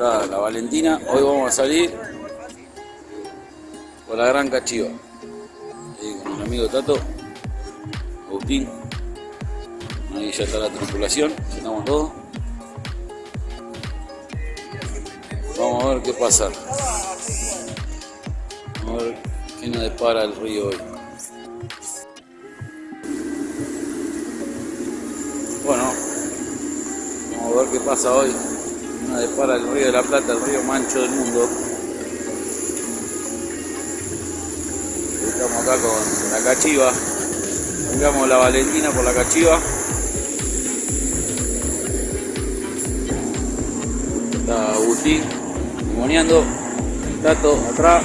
Acá la Valentina. Hoy vamos a salir por la Gran Cachiva. Ahí con mi amigo Tato, Agustín. Ahí ya está la tripulación, ya estamos todos. Vamos a ver qué pasa. Vamos a ver qué nos depara el río hoy. Bueno, vamos a ver qué pasa hoy. Nos depara el río de la Plata, el río mancho del mundo. Estamos acá con la cachiva. Vengamos la Valentina por la cachiva. Está Agustín moneando. Tato atrás.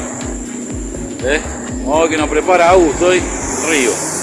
¿Eh? Vamos a ver que nos prepara Agus hoy. Río.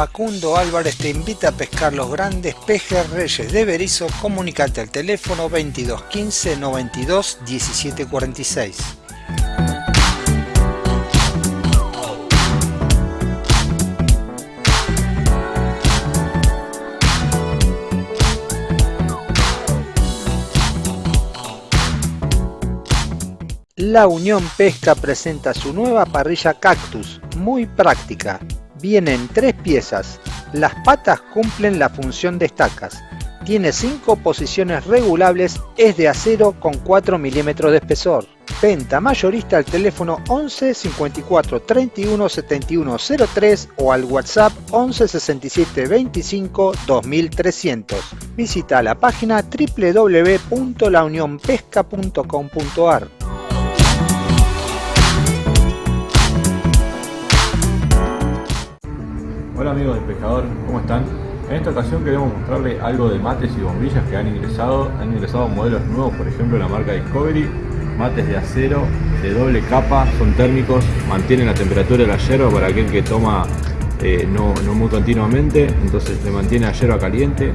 Facundo Álvarez te invita a pescar los grandes pejes reyes de Berizo. Comunicate al teléfono 22 15 92 17 46. La Unión Pesca presenta su nueva parrilla Cactus, muy práctica. Vienen tres piezas. Las patas cumplen la función de estacas. Tiene cinco posiciones regulables, es de acero con 4 milímetros de espesor. Venta mayorista al teléfono 11 54 31 71 03 o al WhatsApp 11 67 25 2300. Visita la página www.launionpesca.com.ar. Hola amigos del pescador, ¿cómo están? En esta ocasión queremos mostrarles algo de mates y bombillas que han ingresado. Han ingresado modelos nuevos, por ejemplo la marca Discovery. Mates de acero, de doble capa, son térmicos, mantienen la temperatura de la yerba para aquel que toma eh, no, no, muy continuamente, entonces le mantiene a hierba caliente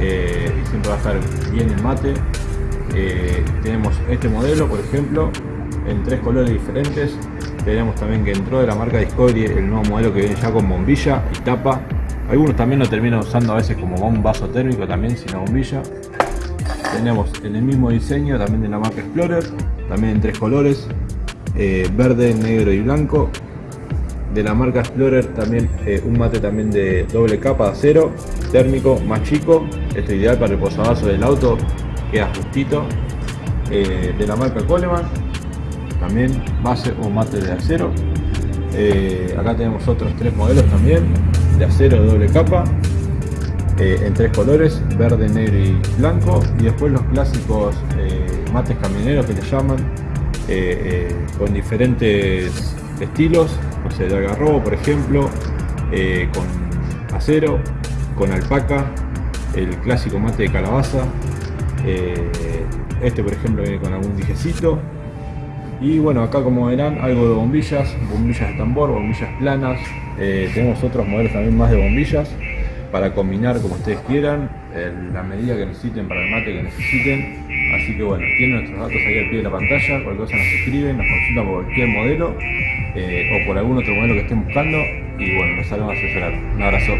eh, y siempre va a estar bien el mate. Eh, tenemos este modelo, por ejemplo, en tres colores diferentes. Tenemos también que entró de la marca Discovery el nuevo modelo que viene ya con bombilla y tapa. Algunos también lo terminan usando a veces como un vaso térmico también, sin la bombilla. Tenemos en el mismo diseño también de la marca Explorer, también en tres colores, verde, negro y blanco de la marca Explorer también eh, un mate también de doble capa de acero térmico más chico esto es ideal para el posavasos del auto queda justito eh, de la marca Coleman también base o mate de acero. Eh, acá tenemos otros tres modelos también de acero doble capa en tres colores verde negro y blanco y después los clásicos mates camioneros que le llaman con diferentes estilos no sé, de agarrobo por ejemplo, eh, con acero, con alpaca, el clásico mate de calabaza, eh, este por ejemplo viene con algún dijecito, y bueno acá como verán algo de bombillas, bombillas de tambor, bombillas planas, eh, tenemos otros modelos también más de bombillas, para combinar como ustedes quieran, la medida que necesiten para el mate que necesiten. Así que bueno, tienen nuestros datos ahí al pie de la pantalla, cualquier cosa nos escriben, nos consultan por cualquier modelo eh, o por algún otro modelo que estén buscando y bueno, nos salimos a asesorar. Un abrazo.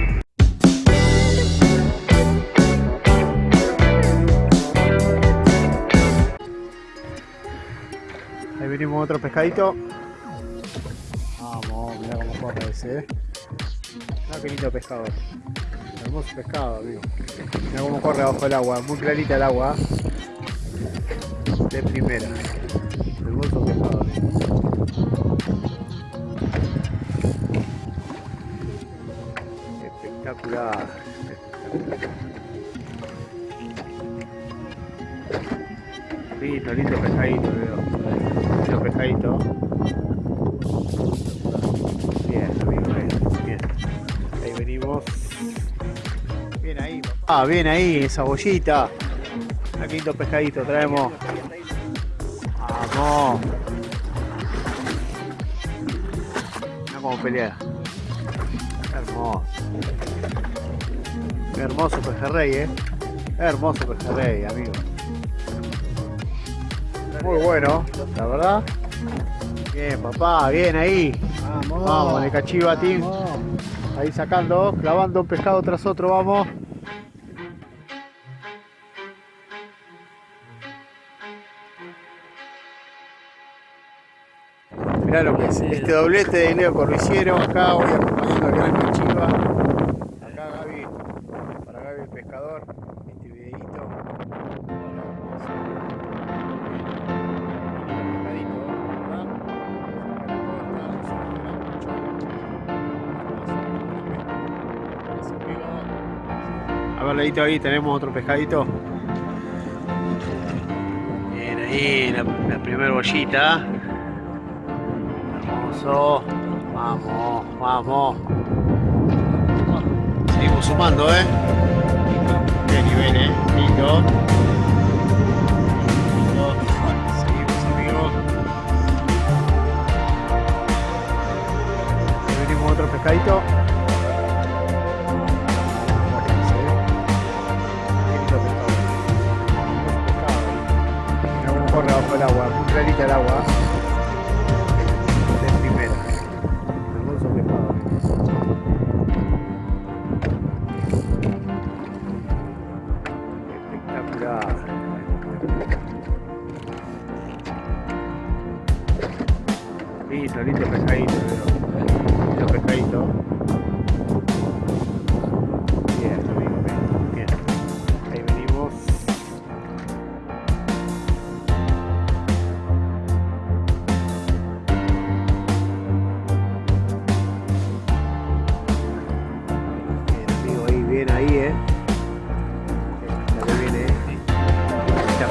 Venimos otro pescadito. Vamos, mira cómo corre ese, eh. Mira qué lindo pescador. Hermoso pescado, amigo. Mira cómo corre abajo el agua, muy clarita el agua. De primera. Hermoso pescado, Espectacular. Lindo, lindo pescadito, veo. Lindo pescadito. Bien, amigo, bien, bien. Ahí venimos. Bien ahí, papá. Ah, bien ahí, esa bollita. Aquí lindo pescadito traemos. Vamos. Mira cómo pelea. Hermoso. Hermoso pejerrey, eh. Hermoso pejerrey, amigo. Muy bueno, la verdad. Bien, papá, bien ahí. Vamos, vamos de cachiva, team. Ahí sacando, clavando un pescado tras otro, vamos. Mirá lo que es este doblete de Leo Corriciero. Acá voy acompañando al gran Cachiva. Ahí tenemos otro pescadito. Bien, ahí la, la primera bollita. Hermoso. Vamos, vamos. Seguimos sumando, ¿eh? Qué nivel, ¿eh? Lindo. Seguimos, amigos. Venimos otro pescadito. Bajo el agua, clarita el agua.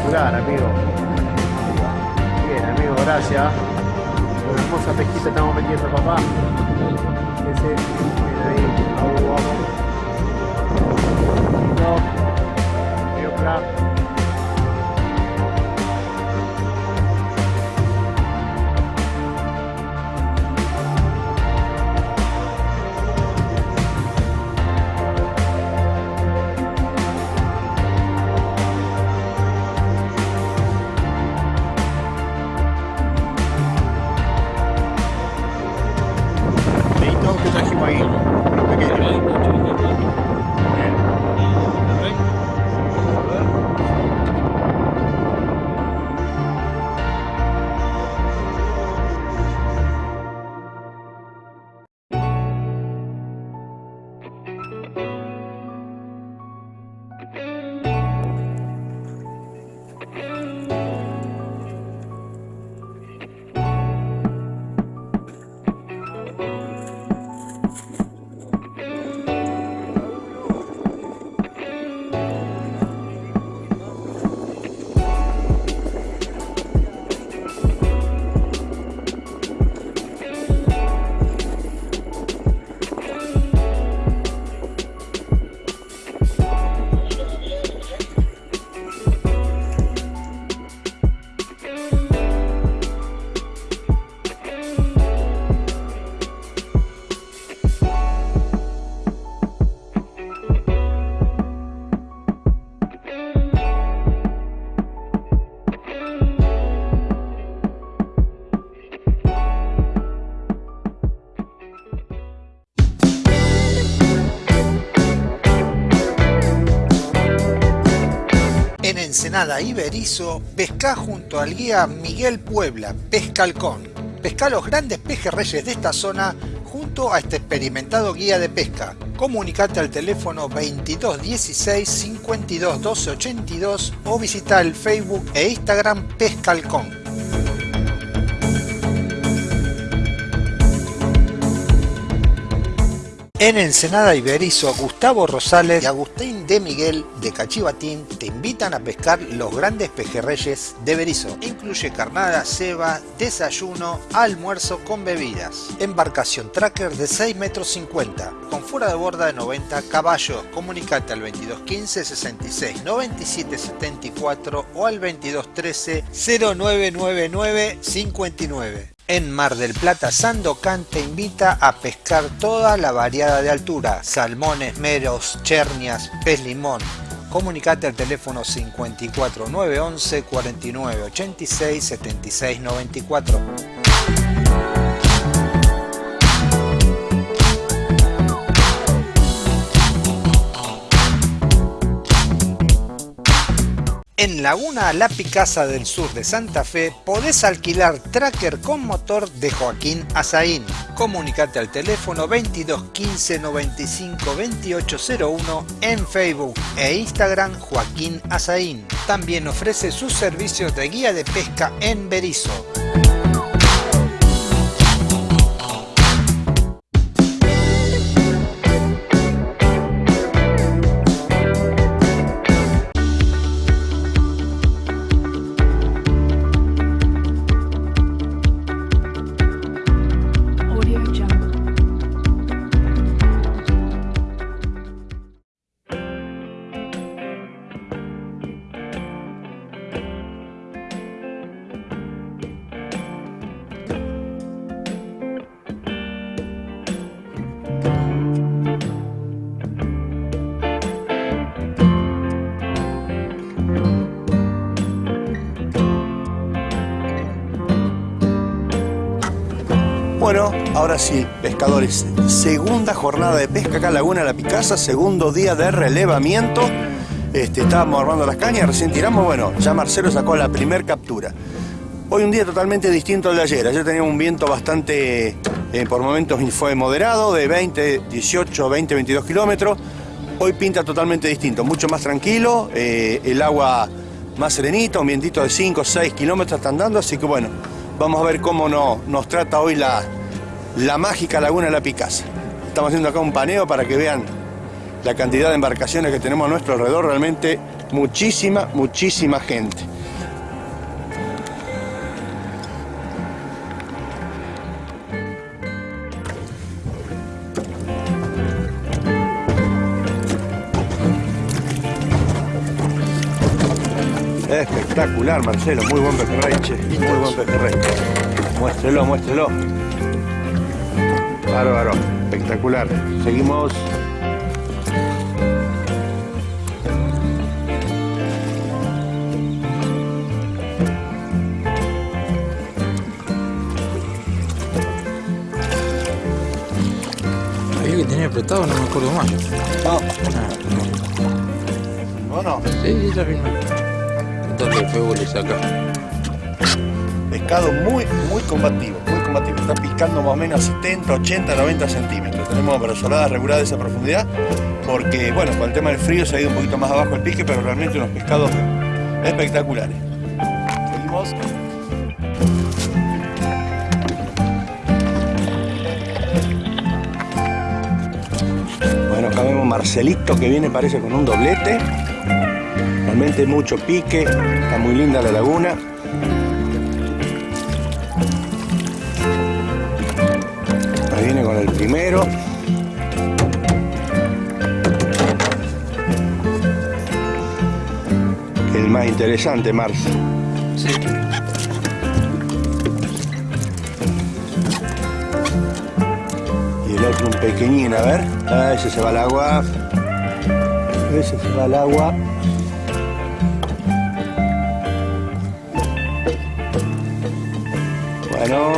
Espectacular, amigo. Bien, amigo, gracias. Una hermosa pesquita estamos metiendo, papá. Ese, En Ensenada y Berizo, pesca junto al guía Miguel Puebla, Pescalcón. Pesca los grandes pejerreyes de esta zona junto a este experimentado guía de pesca. Comunicate al teléfono 2216 52 12 82 o visita el Facebook e Instagram Pescalcón. En Ensenada y Berizo, Gustavo Rosales y Agustín de Miguel de Cachivatín te invitan a pescar los grandes pejerreyes de Berizo. Incluye carnada, ceba, desayuno, almuerzo con bebidas. Embarcación tracker de 6 metros 50, con fuera de borda de 90 caballos. Comunicate al 2215 66 97 74 o al 2213 0999 59. En Mar del Plata, Sandocan te invita a pescar toda la variada de altura, salmones, meros, chernias, pez limón. Comunicate al teléfono 54 911 49 86 76 94. En Laguna La Picasa del sur de Santa Fe podés alquilar tracker con motor de Joaquín Azaín. Comunicate al teléfono 22 15 95 2801 en Facebook e Instagram Joaquín Azaín. También ofrece sus servicios de guía de pesca en Berizo. Segunda jornada de pesca acá en Laguna La Picasa, segundo día de relevamiento. Este, estábamos armando las cañas, recién tiramos, bueno, ya Marcelo sacó la primer captura. Hoy un día totalmente distinto al de ayer. Ayer teníamos un viento bastante, eh, por momentos fue moderado, de 20, 18, 20, 22 kilómetros. Hoy pinta totalmente distinto, mucho más tranquilo, eh, el agua más serenita, un vientito de 5, 6 kilómetros está andando, así que bueno, vamos a ver cómo no- nos trata hoy la, la mágica Laguna de la Picasa. Estamos haciendo acá un paneo para que vean la cantidad de embarcaciones que tenemos a nuestro alrededor, realmente muchísima, muchísima gente. Espectacular, Marcelo, muy buen pejerrey, muy buen pejerrey. Muéstrelo, muéstrelo. Bárbaro, espectacular. Seguimos. Ahí que tenía apretado, no me acuerdo más. No, Ah, no, no. sí, sí, ya firmé. Entonces el fuego le saca. Pescado muy, muy combativo, Está picando más o menos 70, 80, 90 centímetros. Tenemos brazoladas reguladas de esa profundidad porque, bueno, con el tema del frío se ha ido un poquito más abajo el pique, pero realmente unos pescados espectaculares. Seguimos. Bueno, acá vemos Marcelito que viene parece con un doblete. Realmente mucho pique, está muy linda la laguna. Con el primero. El más interesante, Marce. Sí. Y el otro un pequeñín, a ver. Ah, ese se va al agua. Ese se va al agua.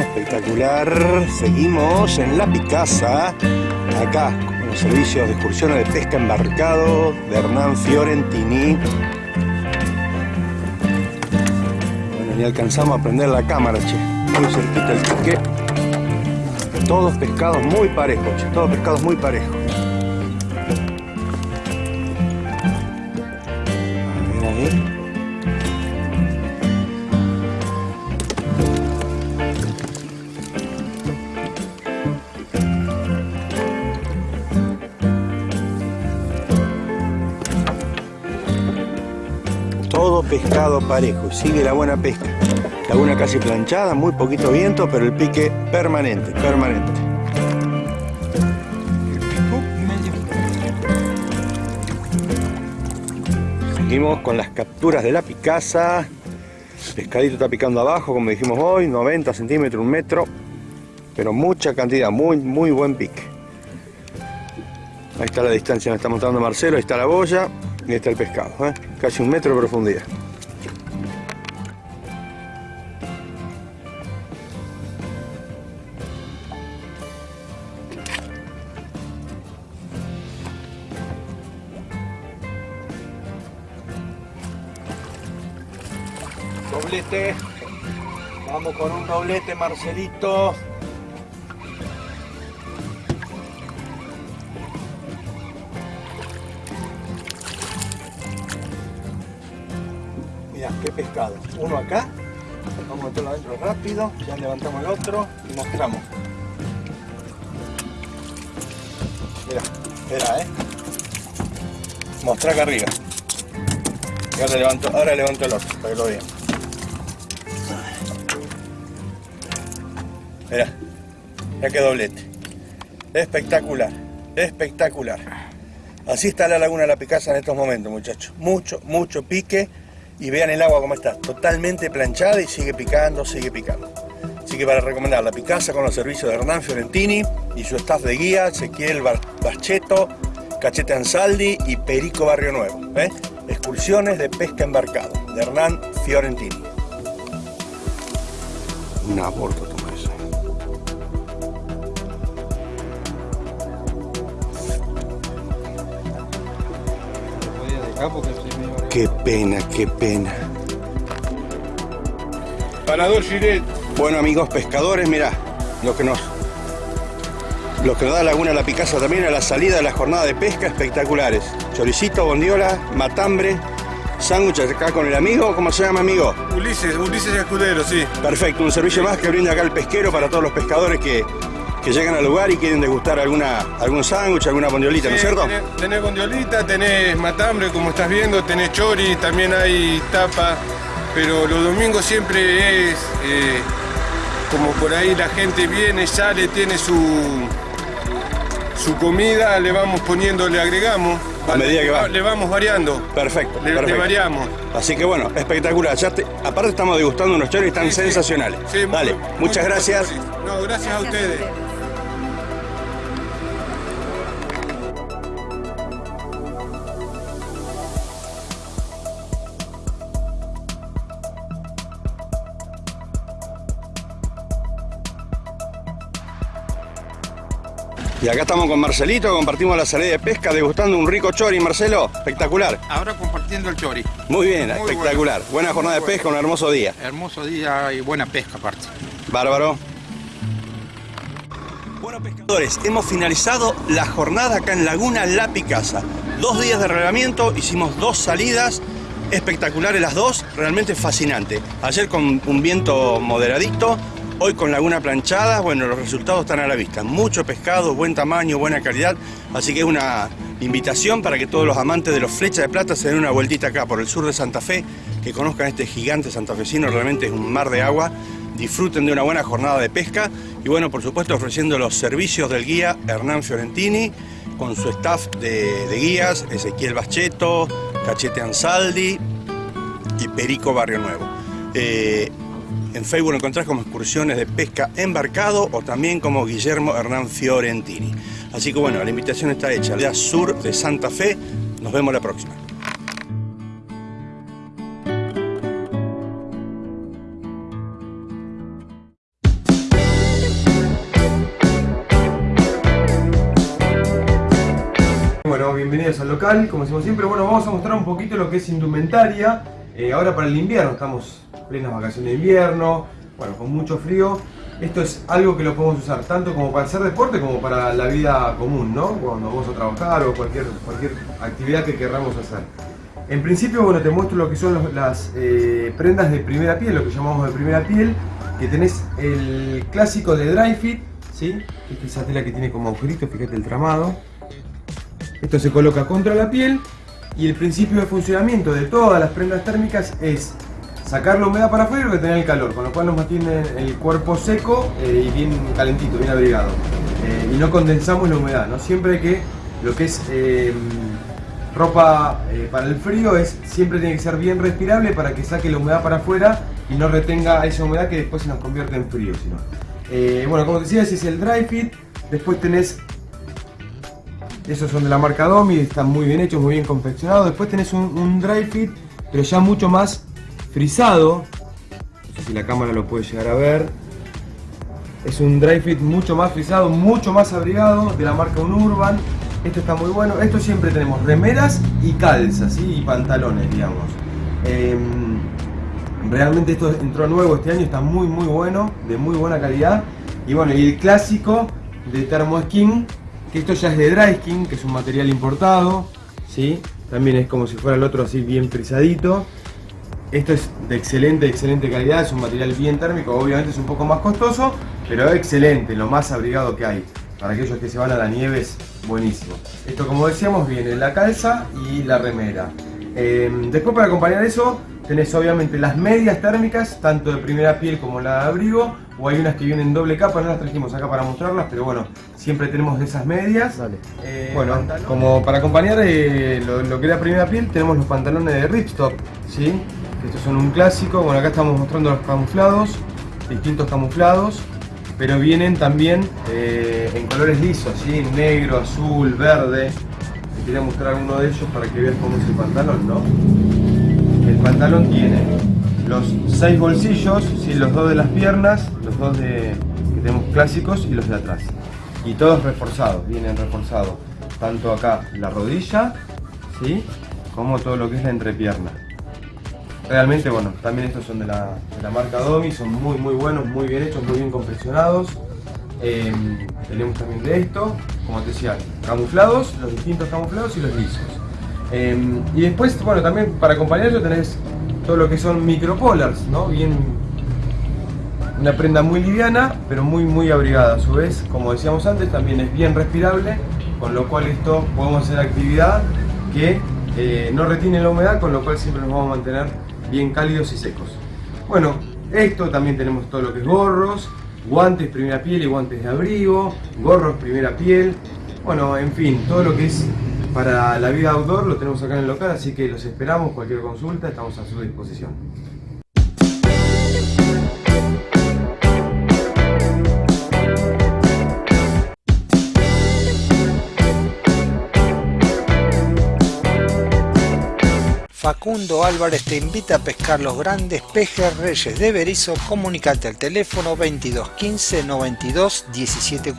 Espectacular. Seguimos en La Picasa. Acá, con los servicios de excursiones de pesca embarcado de Hernán Fiorentini. Bueno, ni alcanzamos a prender la cámara, che. Muy cerquita el pique. Todos pescados muy parejos, che, todos pescados muy parejos. Pescado parejo, sigue la buena pesca. Laguna casi planchada, muy poquito viento, pero el pique permanente, permanente. Seguimos con las capturas de la picasa. Pescadito está picando abajo, como dijimos hoy, 90 centímetros, un metro. Pero mucha cantidad, muy, muy buen pique. Ahí está la distancia, me está mostrando Marcelo, ahí está la boya y ahí está el pescado. ¿eh? Casi un metro de profundidad. Doblete, Marcelito. Mira, qué pescado. Uno acá. Vamos a meterlo adentro rápido. Ya levantamos el otro y mostramos. Mira, espera, eh. Mostra acá arriba. Y ahora levanto, ahora levanto el otro para que lo vean. Mira, ya que doblete. Espectacular, espectacular. Así está la laguna de la Picasa en estos momentos, muchachos. Mucho, mucho pique. Y vean el agua como está, totalmente planchada y sigue picando, sigue picando. Así que para recomendar la Picasa con los servicios de Hernán Fiorentini y su staff de guía, Ezequiel Bacheto, Cachete Ansaldi y Perico Barrio Nuevo. ¿eh? Excursiones de pesca embarcado, de Hernán Fiorentini. Qué pena, qué pena. Parador Giret. Bueno amigos pescadores, mirá, lo que nos lo que nos da Laguna La Picasa también a la salida de la jornada de pesca espectaculares. Choricito, bondiola, matambre, sándwiches acá con el amigo, ¿cómo se llama amigo? Ulises, Ulises Escudero, sí. Perfecto, un servicio más que brinda acá el pesquero para todos los pescadores que, que llegan al lugar y quieren degustar alguna, algún sándwich, alguna bondiolita, ¿no es cierto? Tenés, tenés gondiolita, tenés matambre, como estás viendo, tenés chori, también hay tapa, pero los domingos siempre es eh, como por ahí la gente viene, sale, tiene su su comida, le vamos poniendo, le agregamos, A medida que va. le vamos variando, Perfecto, le, variamos. Así que bueno, espectacular. Ya te- aparte estamos degustando unos choris tan Sí, sí. sensacionales. Sí, muy- Dale, muy muchas gracias. No, gracias a ustedes. Y acá estamos con Marcelito, compartimos la salida de pesca, degustando un rico chori, Marcelo. Espectacular. Ahora compartiendo el chori. Muy bien, Muy espectacular. Buena jornada de pesca, un hermoso día. Hermoso día y buena pesca aparte. Bárbaro. Bueno, pescadores, hemos finalizado la jornada acá en Laguna La Picasa. Dos días de relevamiento, hicimos dos salidas, espectaculares las dos, realmente fascinante. Ayer con un viento moderadito, hoy con laguna planchada, bueno, los resultados están a la vista. Mucho pescado, buen tamaño, buena calidad, así que es una invitación para que todos los amantes de los flechas de plata se den una vueltita acá por el sur de Santa Fe, que conozcan este gigante santafesino, realmente es un mar de agua, disfruten de una buena jornada de pesca y bueno, por supuesto ofreciendo los servicios del guía Hernán Fiorentini con su staff de, guías, Ezequiel Bacheto, Cachete Ansaldi y Perico Barrio Nuevo. Eh, en Facebook lo encontrás como excursiones de pesca embarcado o también como Guillermo Hernán Fiorentini. Así que bueno, la invitación está hecha. Aldea Sur de Santa Fe. Nos vemos la próxima. Bueno, bienvenidos al local, como decimos siempre, bueno, vamos a mostrar un poquito lo que es indumentaria, eh, ahora para el invierno, estamos en plenas vacaciones de invierno, bueno, con mucho frío, esto es algo que lo podemos usar tanto como para hacer deporte como para la vida común, ¿no? Cuando vamos a trabajar o cualquier, cualquier actividad que querramos hacer. En principio, bueno, te muestro lo que son las eh, prendas de primera piel, lo que llamamos de primera piel, que tenés el clásico de dry fit, ¿sí? Esta es esa tela que tiene como agujerito, fíjate el tramado. Esto se coloca contra la piel y el principio de funcionamiento de todas las prendas térmicas es sacar la humedad para afuera y retener el calor, con lo cual nos mantiene el cuerpo seco eh, y bien calentito, bien abrigado. Eh, y no condensamos la humedad, ¿no? Siempre que, lo que es eh, ropa para el frío es siempre tiene que ser bien respirable para que saque la humedad para afuera y no retenga esa humedad que después se nos convierte en frío. sino. Bueno, como te decía, ese es el dry fit. Después tenés esos son de la marca Domi, están muy bien hechos, muy bien confeccionados. Después tenés un, dry fit, pero ya mucho más frisado. No sé si la cámara lo puede llegar a ver. Es un dry fit mucho más frisado, mucho más abrigado, de la marca Unurban. Esto está muy bueno. Esto siempre tenemos remeras y calzas, y pantalones, digamos. Em, realmente esto entró nuevo este año, está muy muy bueno, de muy buena calidad. Y bueno, y el clásico de Thermo Skin, que esto ya es de dry skin, que es un material importado, ¿sí? También es como si fuera el otro así bien frisadito. Esto es de excelente, excelente calidad, es un material bien térmico, obviamente es un poco más costoso, pero excelente, lo más abrigado que hay. Para aquellos que se van a la nieve es buenísimo. Esto como decíamos viene la calza y la remera. Eh, después para acompañar eso tenés obviamente las medias térmicas, tanto de primera piel como la de abrigo, o hay unas que vienen en doble capa, no las trajimos acá para mostrarlas, pero bueno, siempre tenemos de esas medias. Eh, bueno, como para acompañar eh, lo, lo que era primera piel, tenemos los pantalones de ripstop, ¿sí? Estos son un clásico, bueno acá estamos mostrando los camuflados, distintos camuflados, pero vienen también eh, en colores lisos, ¿sí? Negro, azul, verde. Te quería mostrar uno de ellos para que veas cómo es el pantalón, ¿no? El pantalón tiene los seis bolsillos, ¿sí? los dos de las piernas, los dos de, que tenemos clásicos y los de atrás. Y todos reforzados, vienen reforzados. Tanto acá la rodilla, ¿sí? como todo lo que es la entrepierna. Realmente, bueno, también estos son de la, de la marca Domi, son muy muy buenos, muy bien hechos, muy bien confeccionados. Eh, tenemos también de esto, como te decía, camuflados, los distintos camuflados y los lisos. Eh, y después, bueno, también para acompañarlo tenés todo lo que son micropolars, ¿no? Bien, una prenda muy liviana, pero muy muy abrigada. A su vez, como decíamos antes, también es bien respirable, con lo cual esto podemos hacer actividad que eh, no retiene la humedad, con lo cual siempre nos vamos a mantener bien cálidos y secos. Bueno, esto también tenemos todo lo que es gorros, guantes primera piel y guantes de abrigo, gorros primera piel, bueno, en fin, todo lo que es para la vida outdoor lo tenemos acá en el local, así que los esperamos, cualquier consulta, estamos a su disposición. Facundo Álvarez te invita a pescar los grandes pejes reyes de Berizo. Comunicate al teléfono 22 15 92 17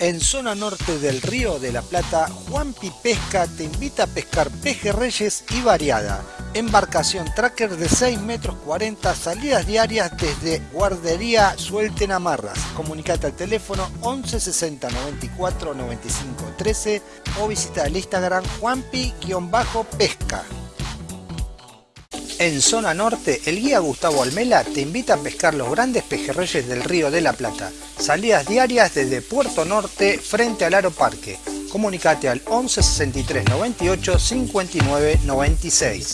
En zona norte del Río de la Plata, Juanpi Pesca te invita a pescar pejerreyes y variada. Embarcación tracker de 6 metros 40, salidas diarias desde Guardería Suelten Amarras. Comunicate al teléfono 11 60 94 95 13 o visita el Instagram Juanpi-pesca. En zona norte, el guía Gustavo Almela te invita a pescar los grandes pejerreyes del Río de la Plata. Salidas diarias desde Puerto Norte frente al Aro Parque. Comunicate al 11 63 98 59 96.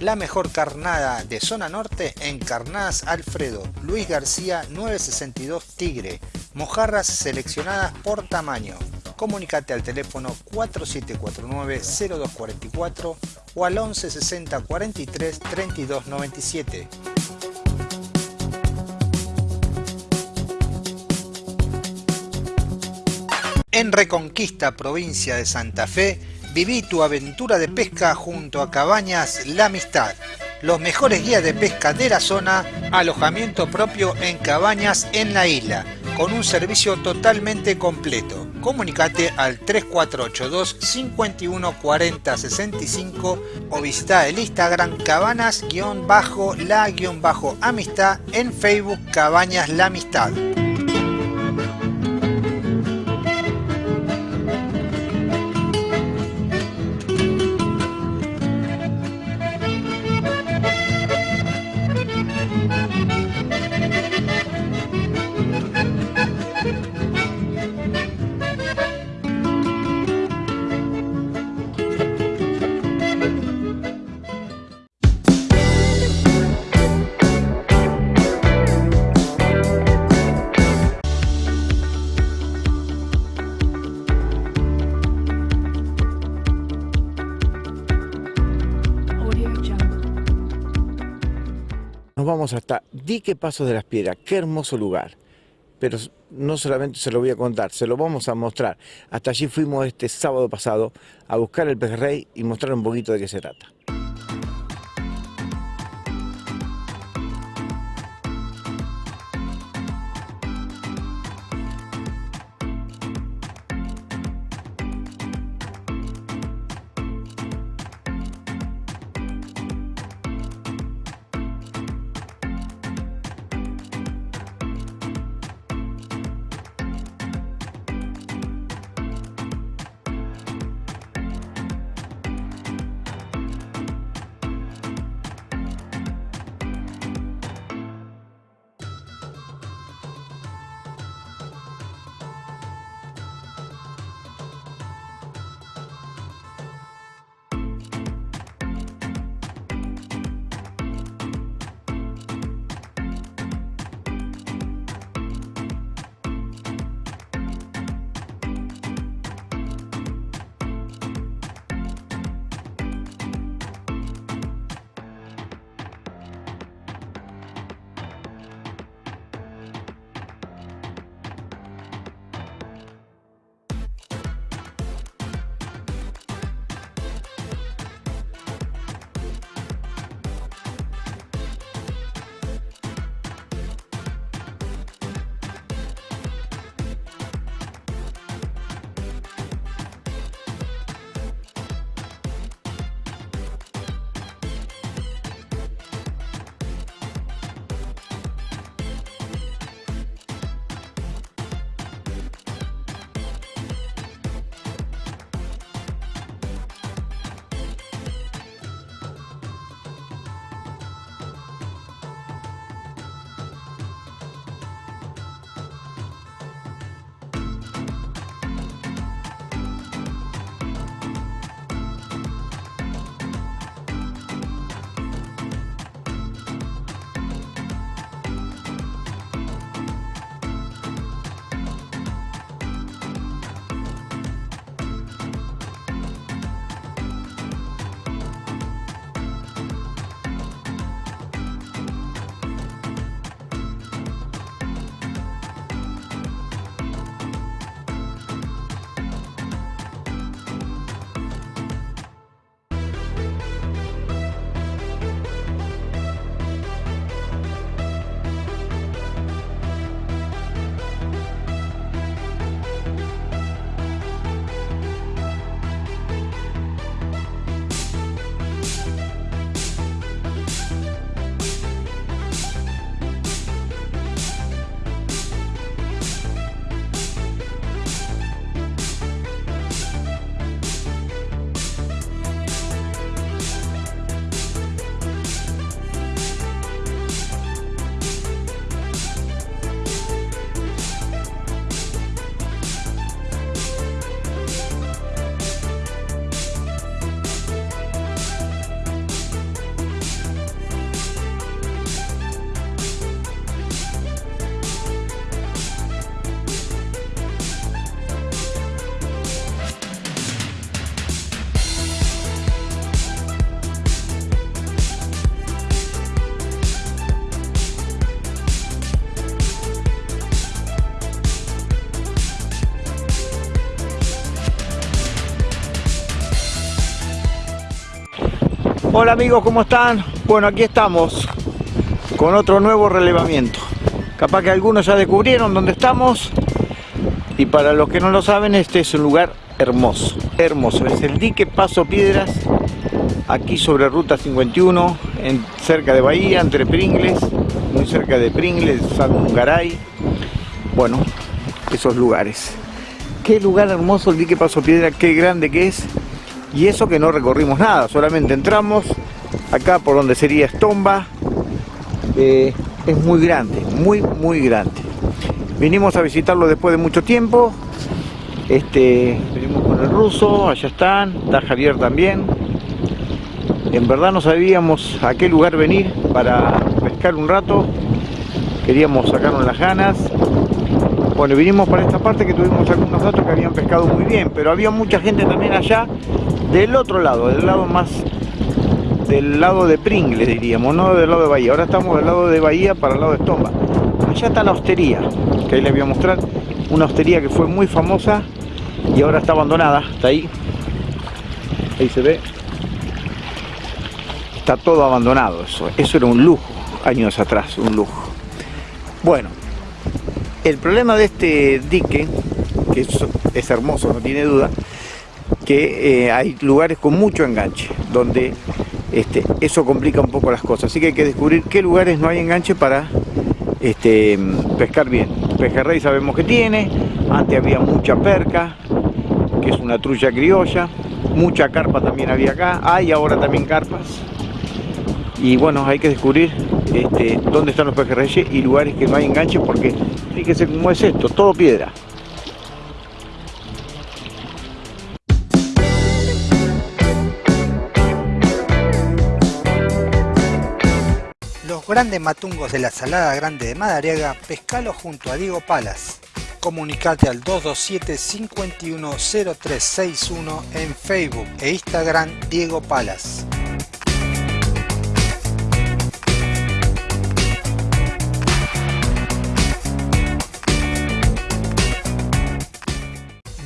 La mejor carnada de zona norte en Carnadas Alfredo, Luis García 962 Tigre, mojarras seleccionadas por tamaño. Comunicate al teléfono 4749-0244 o al 1160 43 32 97. En Reconquista, provincia de Santa Fe, viví tu aventura de pesca junto a Cabañas La Amistad. Los mejores guías de pesca de la zona, alojamiento propio en cabañas en la isla, con un servicio totalmente completo. Comunicate al 3482 51 40 65 o visita el Instagram cabanas-la-amistad en Facebook Cabañas La Amistad. Hasta Dique Pasos de las Piedras, qué hermoso lugar. Pero no solamente se lo voy a contar, se lo vamos a mostrar. Hasta allí fuimos este sábado pasado a buscar el pejerrey y mostrar un poquito de qué se trata. Hola amigos, ¿cómo están? Bueno, aquí estamos con otro nuevo relevamiento. Capaz que algunos ya descubrieron dónde estamos. Y para los que no lo saben, este es un lugar hermoso. Hermoso. Es el dique Paso Piedras, aquí sobre Ruta 51, en, cerca de Bahía, entre Pringles, muy cerca de Pringles, San Garay. Bueno, esos lugares. Qué lugar hermoso el dique Paso Piedra, qué grande que es. Y eso que no recorrimos nada, solamente entramos acá por donde sería Estomba. Eh, es muy grande, muy, muy grande. Vinimos a visitarlo después de mucho tiempo. Este, venimos con el ruso, allá están, está Javier también. En verdad no sabíamos a qué lugar venir para pescar un rato. Queríamos sacarnos las ganas. Bueno, vinimos para esta parte que tuvimos algunos datos que habían pescado muy bien, pero había mucha gente también allá del otro lado, del lado más del lado de Pringles diríamos, no del lado de Bahía. Ahora estamos del lado de Bahía para el lado de Estomba. Allá está la hostería, que ahí les voy a mostrar. Una hostería que fue muy famosa y ahora está abandonada. Está ahí. Ahí se ve. Está todo abandonado eso. Eso era un lujo, años atrás, un lujo. Bueno, el problema de este dique, que es hermoso, no tiene duda, que eh, hay lugares con mucho enganche, donde este, eso complica un poco las cosas. Así que hay que descubrir qué lugares no hay enganche para este, pescar bien. Pejerrey sabemos que tiene, antes había mucha perca, que es una trucha criolla, mucha carpa también había acá, hay ahora también carpas. Y bueno, hay que descubrir este, dónde están los pejerreyes y lugares que no hay enganche porque fíjese cómo es esto, todo piedra. Grandes matungos de la Salada Grande de Madariaga, pescalo junto a Diego Palas. Comunicate al 227 510361 en Facebook e Instagram Diego Palas.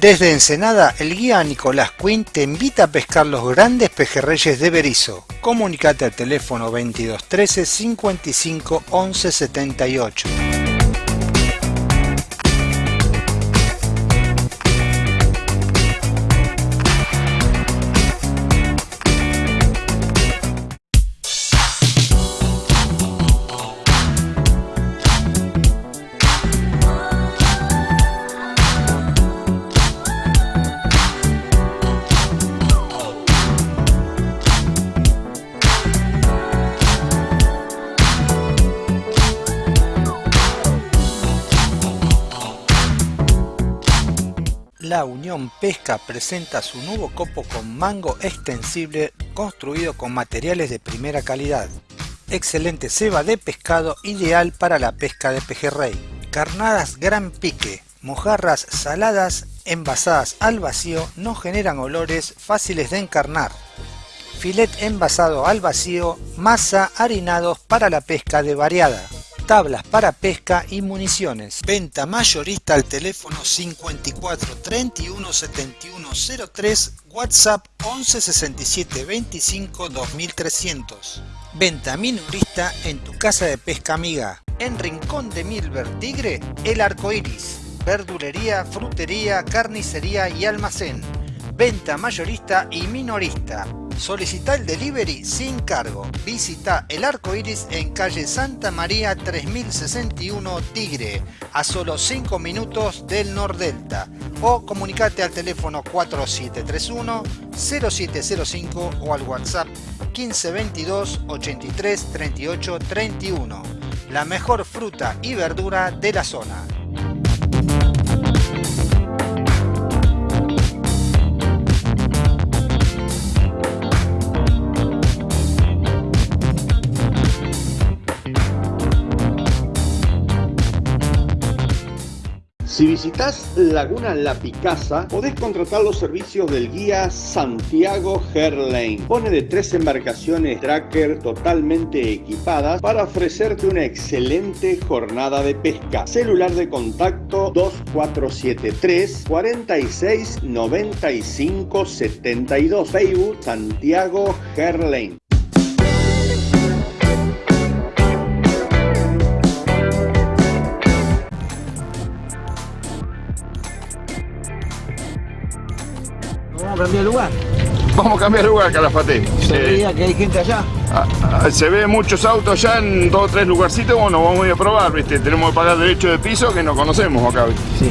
Desde Ensenada, el guía Nicolás Quinn te invita a pescar los grandes pejerreyes de Berizo. Comunicate al teléfono 2213 55 11 78. Pesca presenta su nuevo copo con mango extensible construido con materiales de primera calidad. Excelente ceba de pescado ideal para la pesca de pejerrey. Carnadas gran pique, mojarras saladas envasadas al vacío no generan olores fáciles de encarnar. Filet envasado al vacío, masa harinados para la pesca de variada tablas para pesca y municiones. Venta mayorista al teléfono 54 31 71 03, WhatsApp 11 67 25 2300. Venta minorista en tu casa de pesca amiga. En Rincón de Milver Tigre, El Arco Iris. Verdulería, frutería, carnicería y almacén. Venta mayorista y minorista. Solicita el delivery sin cargo. Visita el arco iris en calle Santa María 3061 Tigre, a solo 5 minutos del Nordelta. O comunicate al teléfono 4731 0705 o al WhatsApp 1522 83 38 31. La mejor fruta y verdura de la zona. Si visitas Laguna La Picasa, podés contratar los servicios del guía Santiago Herlane. Pone de tres embarcaciones tracker totalmente equipadas para ofrecerte una excelente jornada de pesca. Celular de contacto 2473 46 95 72. Facebook Santiago Herlane. Vamos a cambiar de lugar. Vamos a cambiar de lugar, Calafate. Se Eh, veía que hay gente allá. ah, ah, se ve muchos autos ya en dos o tres lugarcitos, bueno, vamos a ir a probar, ¿viste? Tenemos que pagar derecho de piso que no conocemos acá, ¿viste? Sí.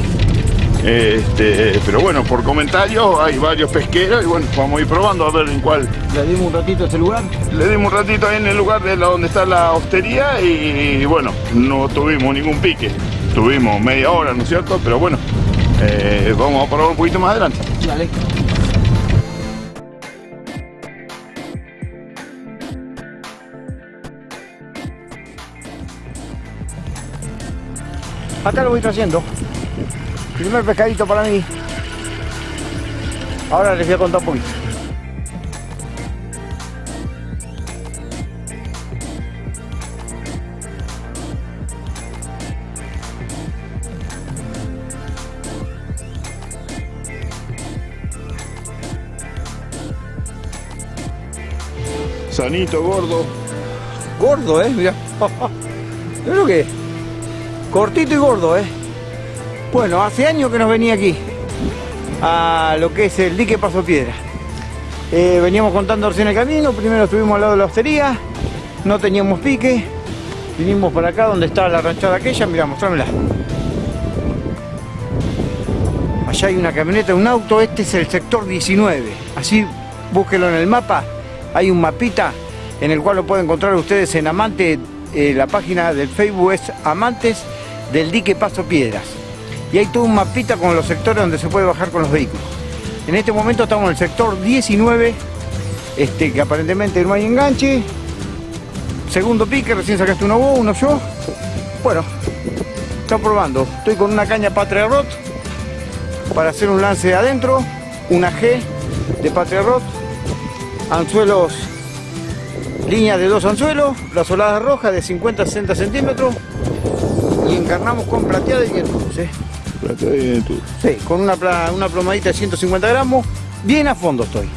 Este, pero bueno, por comentarios hay varios pesqueros y bueno, vamos a ir probando a ver en cuál. Le dimos un ratito a ese lugar. Le dimos un ratito ahí en el lugar de la, donde está la hostería y, bueno, no tuvimos ningún pique. Tuvimos media hora, ¿no es cierto? Pero bueno, eh, vamos a probar un poquito más adelante. Dale. Acá lo voy trayendo. Primer pescadito para mí. Ahora les voy a contar un poquito. Sanito, gordo. Gordo, eh, mira. Mira lo que es. Cortito y gordo, eh. Bueno, hace años que nos venía aquí. A lo que es el dique Paso Piedra. Eh, veníamos contando recién el camino. Primero estuvimos al lado de la hostería. No teníamos pique. Vinimos para acá donde está la ranchada aquella. Mira, mostrámela. Allá hay una camioneta, un auto. Este es el sector 19. Así búsquelo en el mapa. Hay un mapita en el cual lo pueden encontrar ustedes en Amante. eh, la página del Facebook es Amantes del Dique Paso Piedras. Y hay todo un mapita con los sectores donde se puede bajar con los vehículos. En este momento estamos en el sector 19, este, que aparentemente no hay enganche. Segundo pique, recién sacaste uno vos, uno yo. Bueno, está probando. Estoy con una caña Patria Rot para hacer un lance de adentro, una G de Patria Rot, anzuelos, línea de dos anzuelos, brazoladas rojas de 50 a 60 centímetros y encarnamos con plateada y vientos, ¿eh? Sí, con una, una plomadita de 150 gramos, bien a fondo estoy.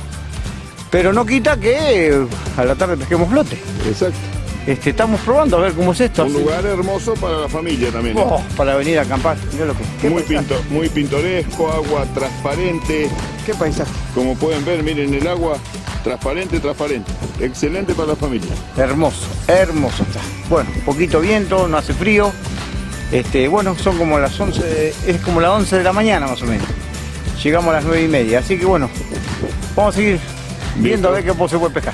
Pero no quita que eh, a la tarde pesquemos flote. Exacto. Este, estamos probando a ver cómo es esto. Un lugar hermoso para la familia también. ¿eh? Oh, para venir a acampar. Mirá lo que, Muy, pinto- muy pintoresco, agua transparente. Qué paisaje. Como pueden ver, miren el agua transparente, transparente. Excelente para la familia. Hermoso, hermoso está. Bueno, poquito viento, no hace frío. Este, bueno, son como las 11, de- es como las 11 de la mañana más o menos. Llegamos a las 9 y media, así que bueno, vamos a seguir viendo a ver qué se puede pescar.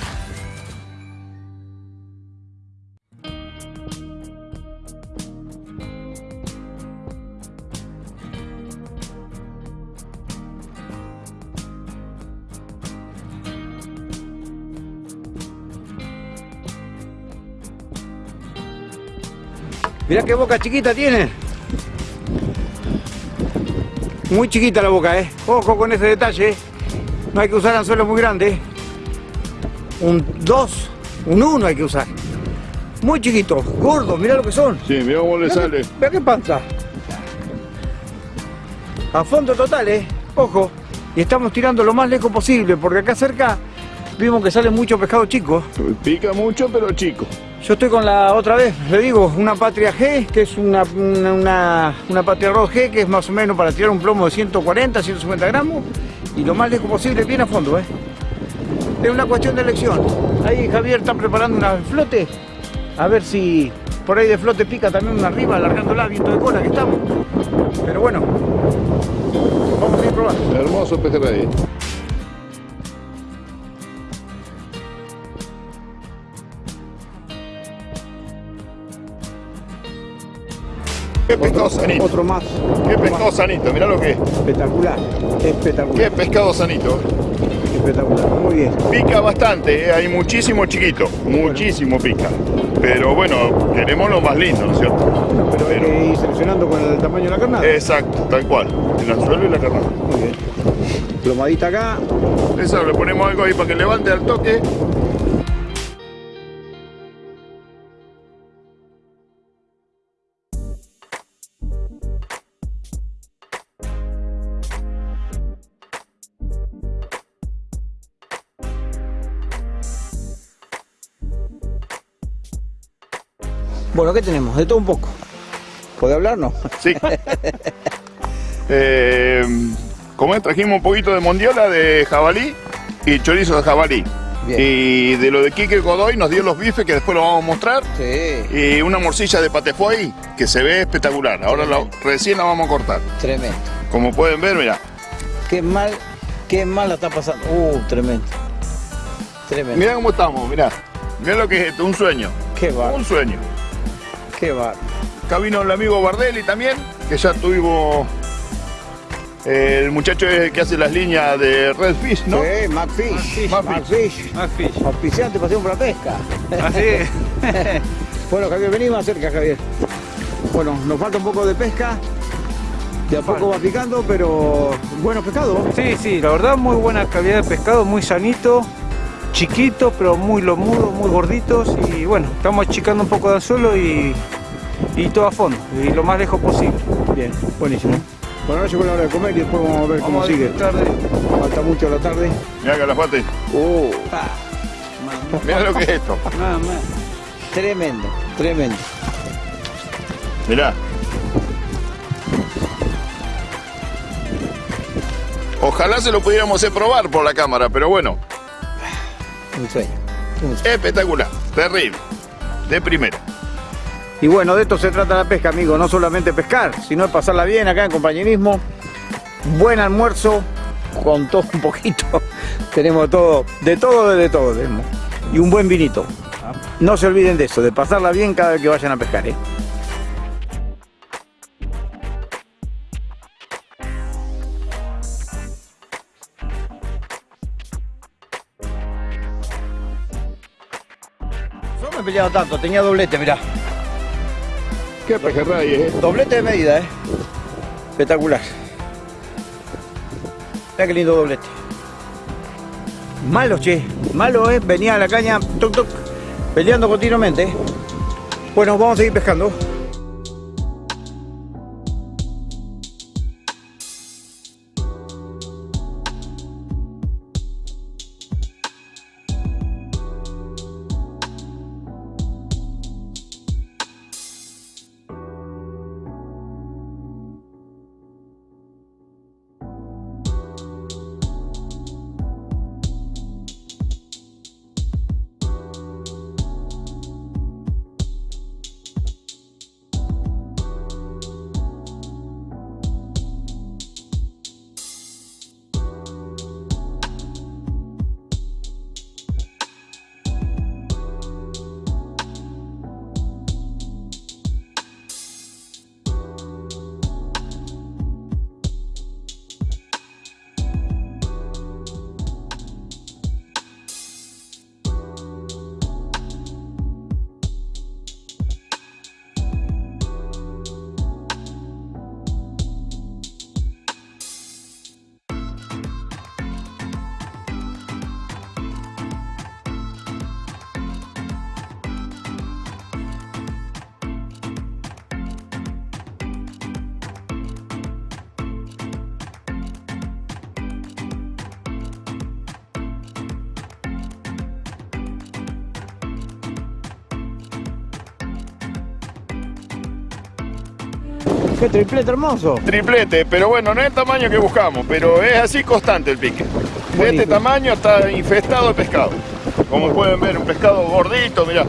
Mirá qué boca chiquita tiene. Muy chiquita la boca, ¿eh? Ojo con ese detalle, ¿eh? No hay que usar anzuelos muy grandes. Un 2, un 1 hay que usar. Muy chiquitos, gordos, mirá lo que son. Sí, mira cómo le Mirá sale. qué- Mirá qué panza. A fondo total, ¿eh? Ojo. Y estamos tirando lo más lejos posible, porque acá cerca vimos que sale mucho pescado chico. Pica mucho, pero chico. Yo estoy con la otra vez, le digo, una Patria G, que es una, una, Patria Rod G, que es más o menos para tirar un plomo de 140, 150 gramos, y lo más lejos posible, bien a fondo, ¿eh? Es una cuestión de elección. Ahí Javier está preparando una flote, a ver si por ahí de flote pica también una arriba, alargándola, viento de cola que estamos. Pero bueno, vamos a ir probando. Hermoso pejerrey. Pescado sanito. Otro más. Qué pescado sanito, mirá lo que es. Espectacular, espectacular, Qué pescado sanito. espectacular. Muy bien. Pica bastante, ¿eh? hay muchísimo chiquito, muchísimo pica. Pero bueno, queremos lo más lindo, ¿no es cierto? Pero hay que ir seleccionando con el tamaño de la carnada. Exacto, tal cual. El anzuelo y la carnada. Muy bien. Plomadita acá. Eso, le ponemos algo ahí para que levante al toque. Bueno, ¿qué tenemos? De todo un poco. ¿Puede hablar? No. Sí. Eh, como es, trajimos un poquito de mondiola de jabalí y chorizo de jabalí. Bien. Y de lo de Quique Godoy nos dio los bifes que después lo vamos a mostrar. Sí, Y una morcilla de patefoy que se ve espectacular. Ahora la- recién la vamos a cortar. tremendo. Como pueden ver, mira. Qué mal, qué mal la está pasando. Uh, tremendo. Tremendo. Mira cómo estamos, mira. Mira lo que es esto, un sueño. Qué va, Un sueño. Qué va. Acá vino el amigo Bardelli también, que ya tuvimos eh, el muchacho que hace las líneas de Red Fish, ¿no? Sí, McFish. McFish. McFish. Auspiciante Pasión por la Pesca. Así. bueno, Javier, vení más cerca, Javier. Bueno, nos falta un poco de pesca. De a poco va picando, pero bueno pescado. Sí, sí, la verdad muy buena calidad de pescado, muy sanito, chiquito, pero muy lomudo, muy gorditos y bueno, estamos achicando un poco de anzuelo y, y todo a fondo, y lo más lejos posible. Bien, buenísimo. Bueno, ahora llegó la hora de comer y después vamos a ver cómo Vamos a sigue. disfrutar de- Falta mucho a la tarde. Mira Calafate, Uh, mira lo que es esto. Más. tremendo, tremendo. Mirá. Ojalá se lo pudiéramos hacer probar por la cámara, pero bueno, Un sueño. espectacular, terrible, de primera. Y bueno, de esto se trata la pesca, amigo. No solamente pescar, sino de pasarla bien acá en compañerismo. Buen almuerzo, con todo un poquito. tenemos todo, de todo, de todo tenemos. Y un buen vinito. No se olviden de eso, de pasarla bien cada vez que vayan a pescar, ¿eh? Peleado tanto, tenía doblete, mirá. Qué pejerrey, eh. Doblete de medida, ¿eh? Espectacular. Mira qué lindo doblete. Malo, che. Malo, ¿eh? Venía a la caña, toc, toc, peleando continuamente. ¿eh? Bueno, vamos a seguir pescando. Qué triplete hermoso. Triplete, pero bueno, no es el tamaño que buscamos, pero es así constante el pique. De este tamaño está infestado de pescado. Como pueden ver, un pescado gordito, mirá.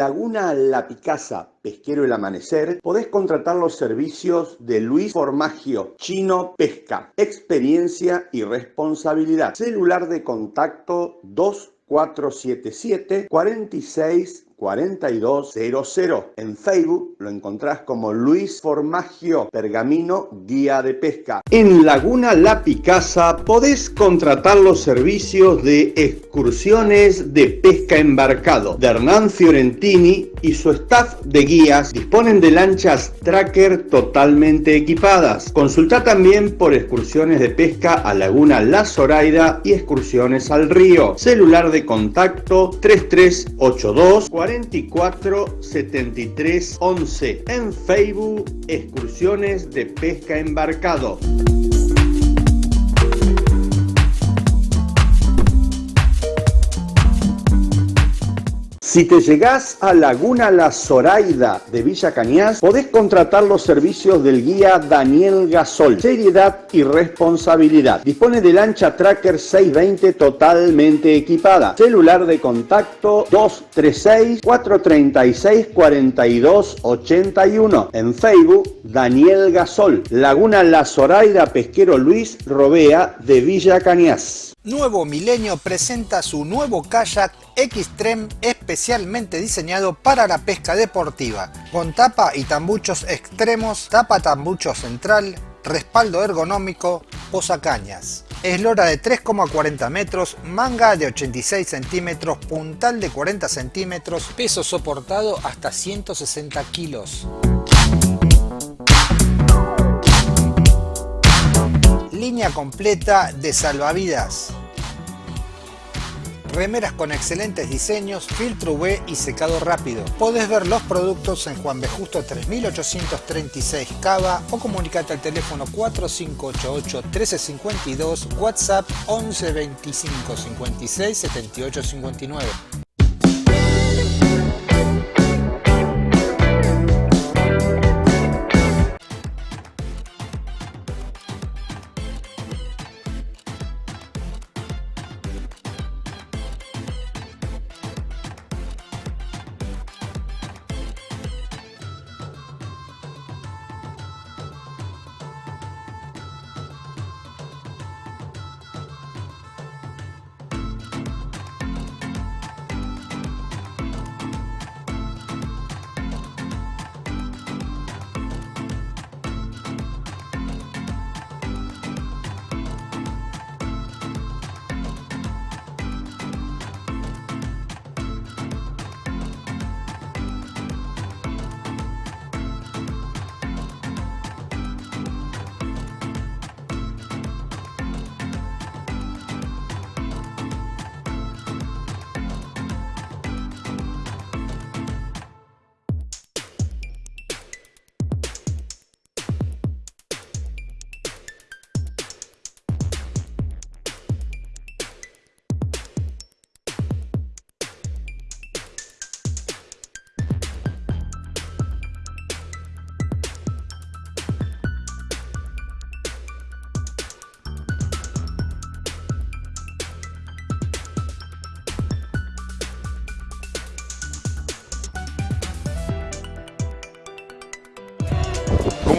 Laguna La Picasa, Pesquero El Amanecer, podés contratar los servicios de Luis Formagio, Chino Pesca, experiencia y responsabilidad. Celular de contacto 2477 46 4200. En Facebook lo encontrás como Luis Formagio Pergamino Guía de Pesca. En Laguna La Picasa podés contratar los servicios de excursiones de pesca embarcado de Hernán Fiorentini y su staff de guías disponen de lanchas tracker totalmente equipadas. Consulta también por excursiones de pesca a Laguna La Zoraida y excursiones al río. Celular de contacto 3382 44 73 11. En Facebook, excursiones de pesca embarcado. Si te llegás a Laguna La Zoraida de Villa Cañas, podés contratar los servicios del guía Daniel Gasol. Seriedad y responsabilidad. Dispone de lancha Tracker 620 totalmente equipada. Celular de contacto 236-436-4281. En Facebook, Daniel Gasol. Laguna La Zoraida Pesquero Luis Robea de Villa Cañas. Nuevo Milenio presenta su nuevo kayak Xtreme especialmente diseñado para la pesca deportiva, con tapa y tambuchos extremos, tapa tambucho central, respaldo ergonómico, posacañas. Eslora de 3,40 metros, manga de 86 centímetros, puntal de 40 centímetros, peso soportado hasta 160 kilos. Línea completa de salvavidas. Remeras con excelentes diseños, filtro UV y secado rápido. Podés ver los productos en Juan B. Justo 3836 Cava o comunicate al teléfono 4588 1352, WhatsApp 11 25 56 78 59.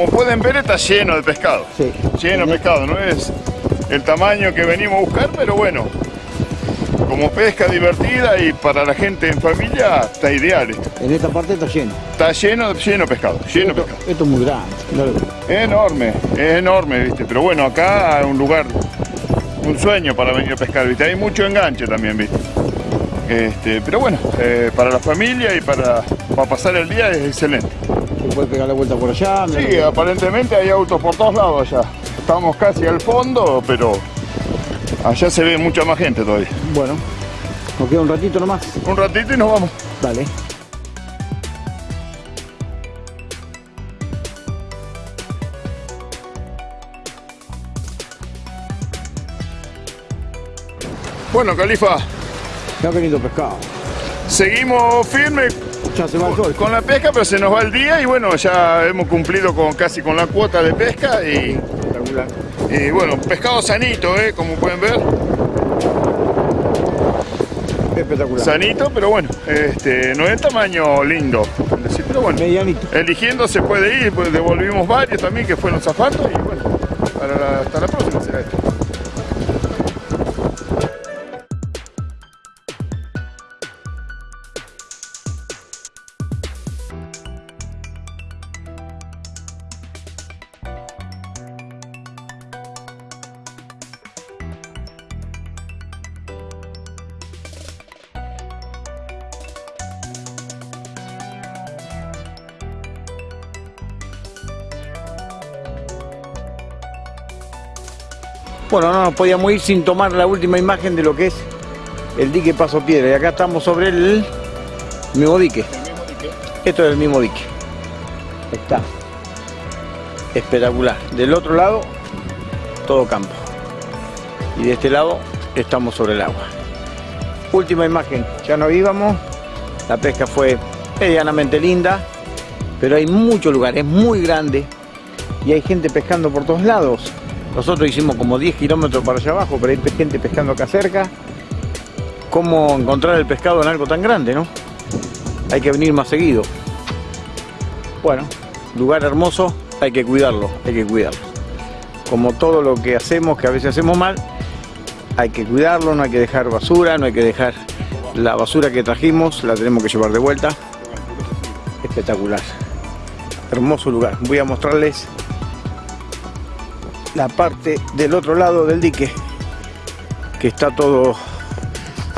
Como pueden ver está lleno de pescado. Lleno de pescado, no es el tamaño que venimos a buscar, pero bueno, como pesca divertida y para la gente en familia está ideal. esto. En esta parte está lleno. Está lleno, lleno de pescado, lleno de pescado. Esto es muy grande. Es enorme, es enorme, viste. Pero bueno, acá hay un lugar, un sueño para venir a pescar, viste. Hay mucho enganche también, viste. Este, pero bueno, eh, para la familia y para, para pasar el día es excelente. Se puede pegar la vuelta por allá. Sí, aparentemente hay autos por todos lados allá. Estamos casi al fondo, pero allá se ve mucha más gente todavía. Bueno, nos queda un ratito nomás. Un ratito y nos vamos. Dale. Bueno, Califa. Ya ha venido pescado. Seguimos firmes Ya se va el sol. con la pesca, pero se nos va el día y bueno, ya hemos cumplido con casi con la cuota de pesca y, y bueno, pescado sanito, ¿eh? como pueden ver. Espectacular. sanito, pero bueno, este, no es tamaño lindo. Pero bueno, Medianito. eligiendo se puede ir, pues devolvimos varios también que fueron zafando y bueno, para la- hasta la próxima será esto. Bueno, no nos podíamos ir sin tomar la última imagen de lo que es el dique Paso Piedra. Y acá estamos sobre el mismo dique. Esto es el mismo dique. Está. Espectacular. Del otro lado, todo campo. Y de este lado, estamos sobre el agua. Última imagen. Ya no íbamos. La pesca fue medianamente linda. Pero hay muchos lugares, muy grande. Y hay gente pescando por todos lados. Nosotros hicimos como 10 kilómetros para allá abajo, pero hay gente pescando acá cerca. ¿Cómo encontrar el pescado en algo tan grande, no? Hay que venir más seguido. Bueno, lugar hermoso, hay que cuidarlo, hay que cuidarlo. Como todo lo que hacemos, que a veces hacemos mal, hay que cuidarlo, no hay que dejar basura, no hay que dejar la basura que trajimos, la tenemos que llevar de vuelta. Espectacular. Hermoso lugar. Voy a mostrarles la parte del otro lado del dique que está todo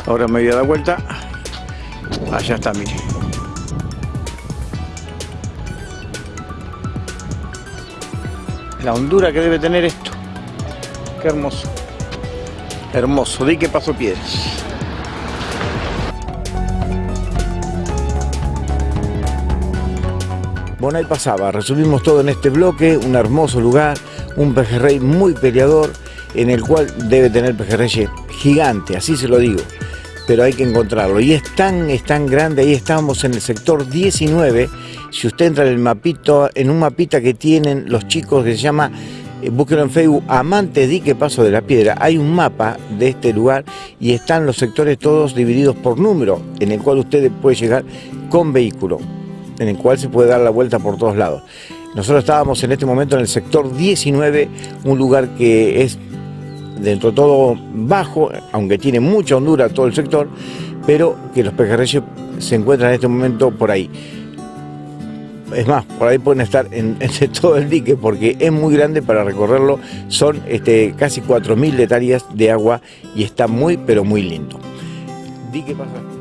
ahora me voy a dar vuelta. Allá está mire. La hondura que debe tener esto. Qué hermoso. Hermoso. Dique paso piedras. Bueno, ahí pasaba, resumimos todo en este bloque, un hermoso lugar, un pejerrey muy peleador, en el cual debe tener pejerrey gigante, así se lo digo, pero hay que encontrarlo. Y es tan, es tan grande, ahí estamos en el sector 19, si usted entra en el mapito, en un mapita que tienen los chicos que se llama, eh, búsquenlo en Facebook, Amante Dique Paso de la Piedra, hay un mapa de este lugar y están los sectores todos divididos por número, en el cual usted puede llegar con vehículo en el cual se puede dar la vuelta por todos lados. Nosotros estábamos en este momento en el sector 19, un lugar que es dentro de todo bajo, aunque tiene mucha hondura todo el sector, pero que los pejerreyes se encuentran en este momento por ahí. Es más, por ahí pueden estar en todo el dique porque es muy grande para recorrerlo. Son este, casi 4.000 hectáreas de agua y está muy, pero muy lindo. Dique pasa.